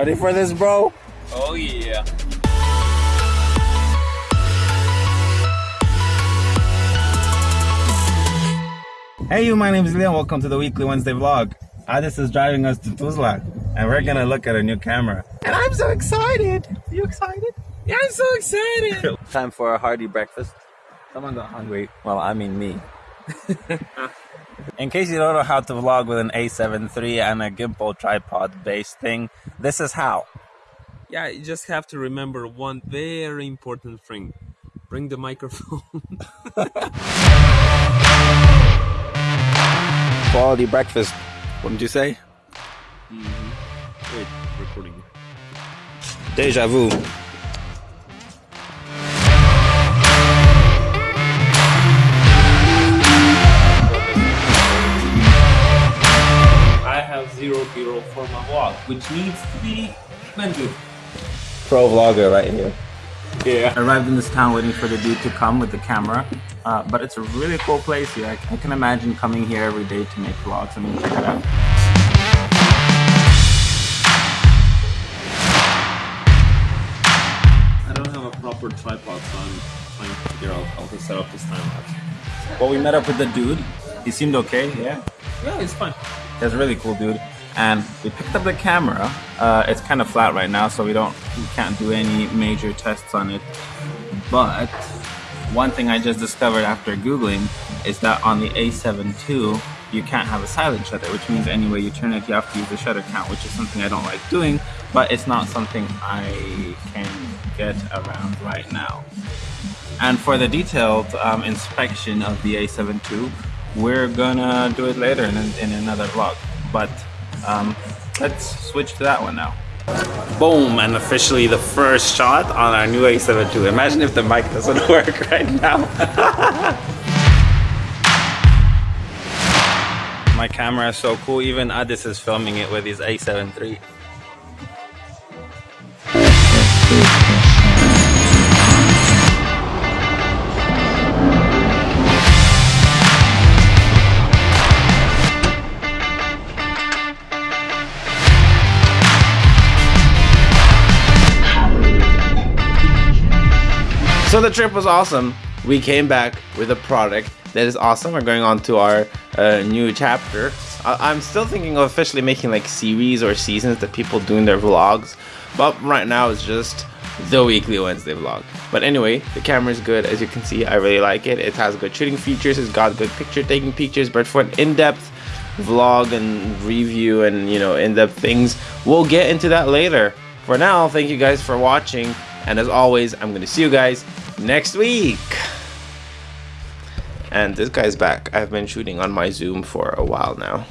Ready for this, bro? Oh yeah. Hey you, my name is Leon. Welcome to the weekly Wednesday vlog. Ah, Adis is driving us to Tuzla and we're gonna look at a new camera. And I'm so excited! Are You excited? Yeah, I'm so excited. Time for a hearty breakfast. Someone got hungry. Well, I mean me. In case you don't know how to vlog with an A7 III and a gimbal tripod based thing, this is how. yeah, you just have to remember one very important thing. Bring the microphone. Quality breakfast. What did you say? Mhm. Wait, recording. Deja vu. Zero for my vlog, which needs to be amended. Pro vlogger right here. Yeah. I Arrived in this town waiting for the dude to come with the camera. Uh, but it's a really cool place here. I, I can imagine coming here every day to make vlogs. I mean, check it out. I don't have a proper tripod, so I'm trying to figure out how to set up this time lapse. Well, we met up with the dude. He seemed okay, yeah. Yeah, it's fine. That's a really cool dude. And we picked up the camera. Uh, it's kind of flat right now, so we don't, we can't do any major tests on it. But one thing I just discovered after googling is that on the A7 II, you can't have a silent shutter, which means any way you turn it, you have to use the shutter count, which is something I don't like doing, but it's not something I can get around right now. And for the detailed um, inspection of the A7 II, we're gonna do it later in, in another vlog. But um, let's switch to that one now. Boom, and officially the first shot on our new A7 II. Imagine if the mic doesn't work right now. My camera is so cool, even Adis is filming it with his A7 III. So the trip was awesome. We came back with a product that is awesome. We're going on to our uh, new chapter. I- I'm still thinking of officially making like series or seasons that people do in their vlogs, but right now it's just the weekly Wednesday vlog. But anyway, the camera is good. As you can see, I really like it. It has good shooting features. It's got good picture taking pictures, but for an in-depth vlog and review and you know in-depth things, we'll get into that later. For now, thank you guys for watching. And as always, I'm going to see you guys next week. And this guy's back. I've been shooting on my Zoom for a while now.